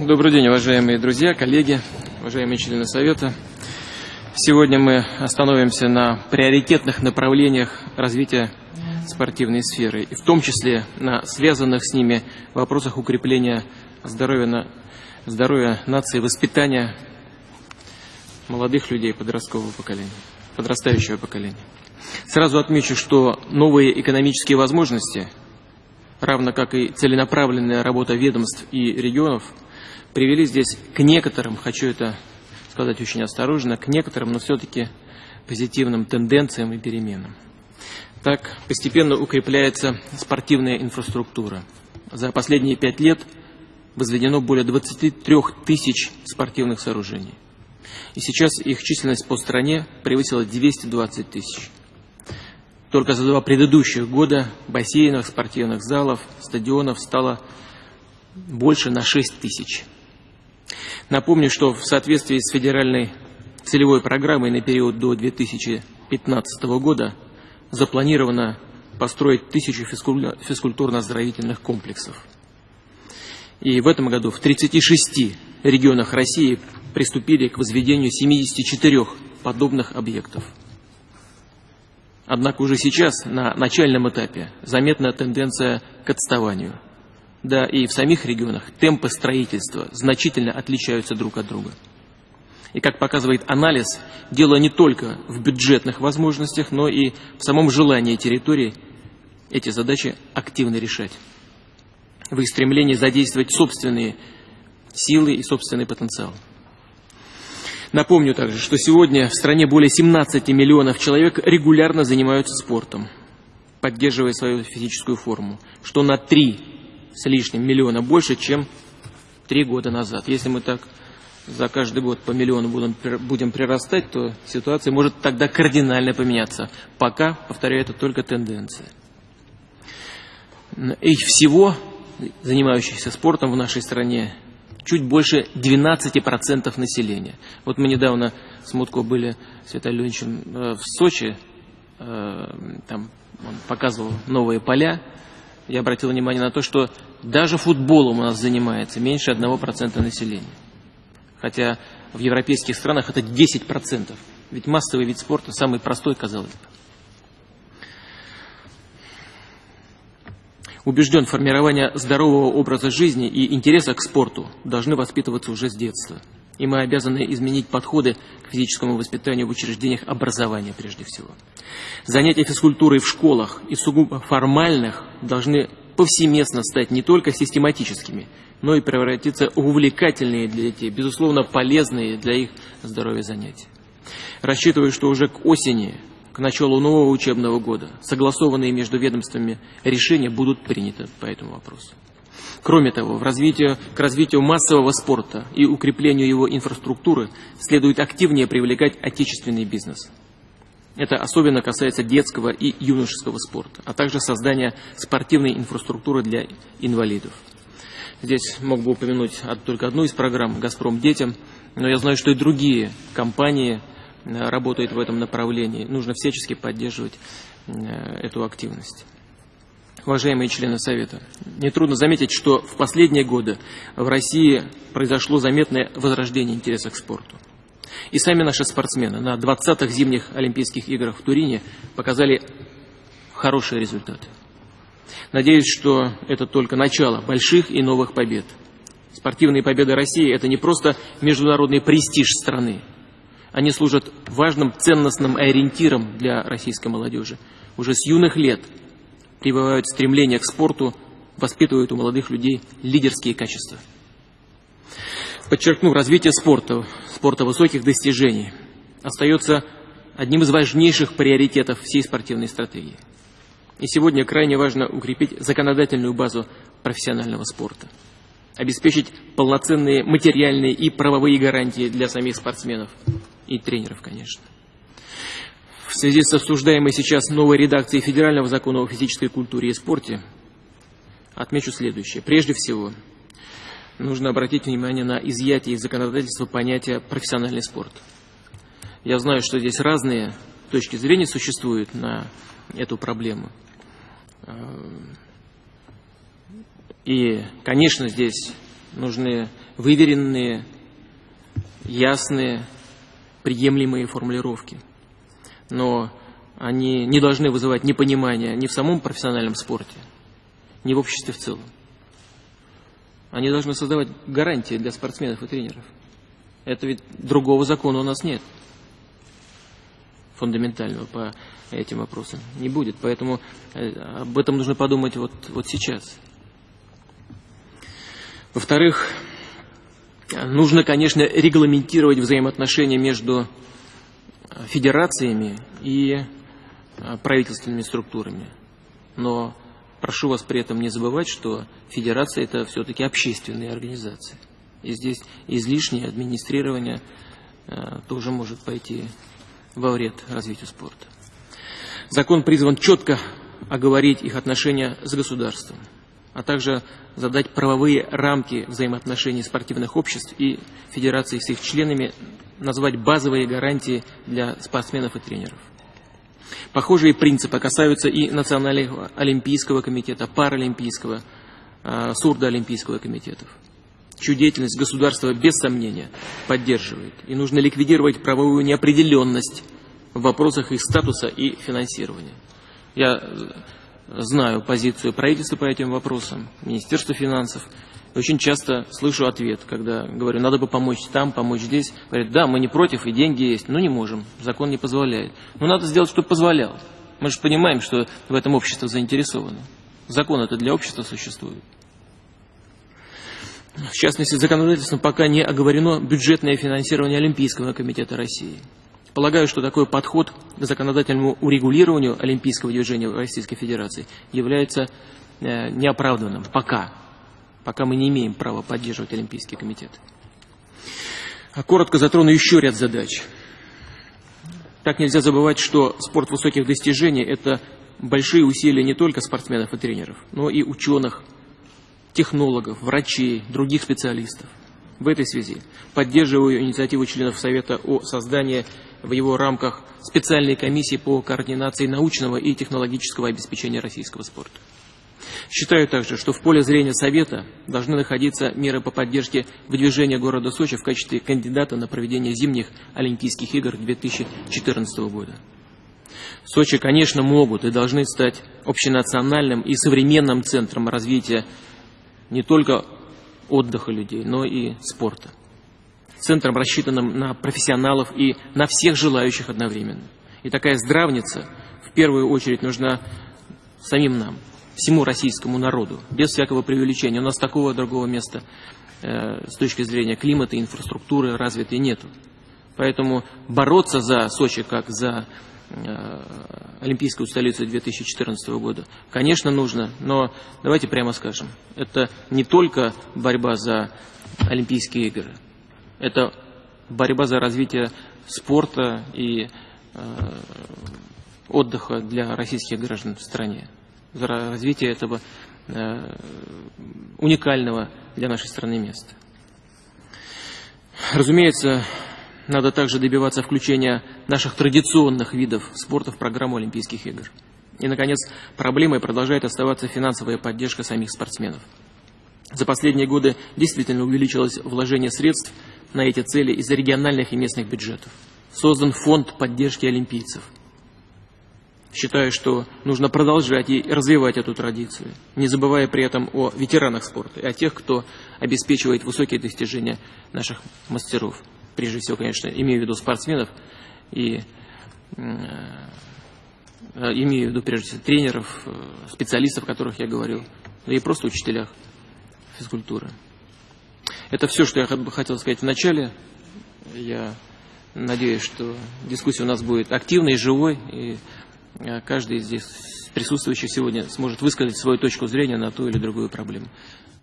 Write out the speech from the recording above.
Добрый день, уважаемые друзья, коллеги, уважаемые члены Совета. Сегодня мы остановимся на приоритетных направлениях развития спортивной сферы, и в том числе на связанных с ними вопросах укрепления здоровья, на, здоровья нации, воспитания молодых людей подросткового поколения, подрастающего поколения. Сразу отмечу, что новые экономические возможности, равно как и целенаправленная работа ведомств и регионов – привели здесь к некоторым, хочу это сказать очень осторожно, к некоторым, но все-таки позитивным тенденциям и переменам. Так постепенно укрепляется спортивная инфраструктура. За последние пять лет возведено более 23 тысяч спортивных сооружений. И сейчас их численность по стране превысила 220 тысяч. Только за два предыдущих года бассейнов, спортивных залов, стадионов стало больше на 6 тысяч. Напомню, что в соответствии с федеральной целевой программой на период до 2015 года запланировано построить тысячу физкультурно-оздоровительных комплексов. И в этом году в 36 регионах России приступили к возведению 74 подобных объектов. Однако уже сейчас, на начальном этапе, заметна тенденция к отставанию – да и в самих регионах темпы строительства значительно отличаются друг от друга. И как показывает анализ, дело не только в бюджетных возможностях, но и в самом желании территории эти задачи активно решать. В их стремлении задействовать собственные силы и собственный потенциал. Напомню также, что сегодня в стране более 17 миллионов человек регулярно занимаются спортом, поддерживая свою физическую форму, что на 3 с лишним миллиона больше, чем три года назад. Если мы так за каждый год по миллиону будем, будем прирастать, то ситуация может тогда кардинально поменяться. Пока, повторяю, это только тенденция. Их всего, занимающихся спортом в нашей стране, чуть больше 12% населения. Вот мы недавно с Мутко были с Виталием Леонидовичем э, в Сочи, э, там он показывал новые поля, я обратил внимание на то, что даже футболом у нас занимается меньше 1% населения. Хотя в европейских странах это 10%. Ведь массовый вид спорта самый простой, казалось бы. Убежден, формирование здорового образа жизни и интереса к спорту должны воспитываться уже с детства. И мы обязаны изменить подходы к физическому воспитанию в учреждениях образования прежде всего. Занятия физкультурой в школах и сугубо формальных должны повсеместно стать не только систематическими, но и превратиться в увлекательные для детей, безусловно полезные для их здоровья занятия. Рассчитываю, что уже к осени, к началу нового учебного года, согласованные между ведомствами решения будут приняты по этому вопросу. Кроме того, в развитие, к развитию массового спорта и укреплению его инфраструктуры следует активнее привлекать отечественный бизнес. Это особенно касается детского и юношеского спорта, а также создания спортивной инфраструктуры для инвалидов. Здесь мог бы упомянуть только одну из программ «Газпром детям», но я знаю, что и другие компании работают в этом направлении. Нужно всячески поддерживать э, эту активность уважаемые члены Совета, нетрудно заметить, что в последние годы в России произошло заметное возрождение интереса к спорту. И сами наши спортсмены на 20-х зимних Олимпийских играх в Турине показали хорошие результаты. Надеюсь, что это только начало больших и новых побед. Спортивные победы России – это не просто международный престиж страны. Они служат важным ценностным ориентиром для российской молодежи. Уже с юных лет – прививают стремление к спорту, воспитывают у молодых людей лидерские качества. Подчеркну, развитие спорта, спорта высоких достижений остается одним из важнейших приоритетов всей спортивной стратегии. И сегодня крайне важно укрепить законодательную базу профессионального спорта, обеспечить полноценные материальные и правовые гарантии для самих спортсменов и тренеров, конечно. В связи с обсуждаемой сейчас новой редакцией Федерального закона о физической культуре и спорте отмечу следующее. Прежде всего, нужно обратить внимание на изъятие из законодательства понятия «профессиональный спорт». Я знаю, что здесь разные точки зрения существуют на эту проблему. И, конечно, здесь нужны выверенные, ясные, приемлемые формулировки. Но они не должны вызывать непонимания ни в самом профессиональном спорте, ни в обществе в целом. Они должны создавать гарантии для спортсменов и тренеров. Это ведь другого закона у нас нет фундаментального по этим вопросам. Не будет. Поэтому э, об этом нужно подумать вот, вот сейчас. Во-вторых, нужно, конечно, регламентировать взаимоотношения между федерациями и э, правительственными структурами. Но прошу вас при этом не забывать, что федерация это все-таки общественные организации. И здесь излишнее администрирование э, тоже может пойти во вред развитию спорта. Закон призван четко оговорить их отношения с государством, а также задать правовые рамки взаимоотношений спортивных обществ и федераций с их членами, назвать базовые гарантии для спортсменов и тренеров. Похожие принципы касаются и Национального олимпийского комитета, Паралимпийского, а, Сурдоолимпийского комитетов. Чью деятельность государство без сомнения поддерживает. И нужно ликвидировать правовую неопределенность в вопросах их статуса и финансирования. Я знаю позицию правительства по этим вопросам, Министерства финансов. Очень часто слышу ответ, когда говорю, надо бы помочь там, помочь здесь. Говорят, да, мы не против, и деньги есть, но не можем, закон не позволяет. Но надо сделать, чтобы позволял. Мы же понимаем, что в этом общество заинтересовано. Закон это для общества существует. В частности, законодательством пока не оговорено бюджетное финансирование Олимпийского комитета России. Полагаю, что такой подход законодательному урегулированию олимпийского движения в Российской Федерации является э, неоправданным пока. Пока мы не имеем права поддерживать Олимпийский комитет. А коротко затрону еще ряд задач. Так нельзя забывать, что спорт высоких достижений – это большие усилия не только спортсменов и тренеров, но и ученых, технологов, врачей, других специалистов. В этой связи поддерживаю инициативу членов Совета о создании в его рамках специальной комиссии по координации научного и технологического обеспечения российского спорта. Считаю также, что в поле зрения Совета должны находиться меры по поддержке выдвижения города Сочи в качестве кандидата на проведение зимних Олимпийских игр 2014 года. Сочи, конечно, могут и должны стать общенациональным и современным центром развития не только отдыха людей, но и спорта. Центром, рассчитанным на профессионалов и на всех желающих одновременно. И такая здравница в первую очередь нужна самим нам, всему российскому народу, без всякого преувеличения. У нас такого другого места э, с точки зрения климата и инфраструктуры развитой нету. Поэтому бороться за Сочи как за Олимпийскую столицу 2014 года, конечно, нужно, но давайте прямо скажем, это не только борьба за Олимпийские игры, это борьба за развитие спорта и э, отдыха для российских граждан в стране, за развитие этого э, уникального для нашей страны места. Разумеется, надо также добиваться включения наших традиционных видов спорта в программу Олимпийских игр. И, наконец, проблемой продолжает оставаться финансовая поддержка самих спортсменов. За последние годы действительно увеличилось вложение средств на эти цели из региональных и местных бюджетов. Создан фонд поддержки олимпийцев. Считаю, что нужно продолжать и развивать эту традицию, не забывая при этом о ветеранах спорта и о тех, кто обеспечивает высокие достижения наших мастеров прежде всего, конечно, имею в виду спортсменов и э, имею в виду, прежде всего, тренеров, э, специалистов, о которых я говорил, да и просто учителях физкультуры. Это все, что я хотел сказать в начале. Я надеюсь, что дискуссия у нас будет активной, живой, и э, каждый из здесь присутствующих сегодня сможет высказать свою точку зрения на ту или другую проблему.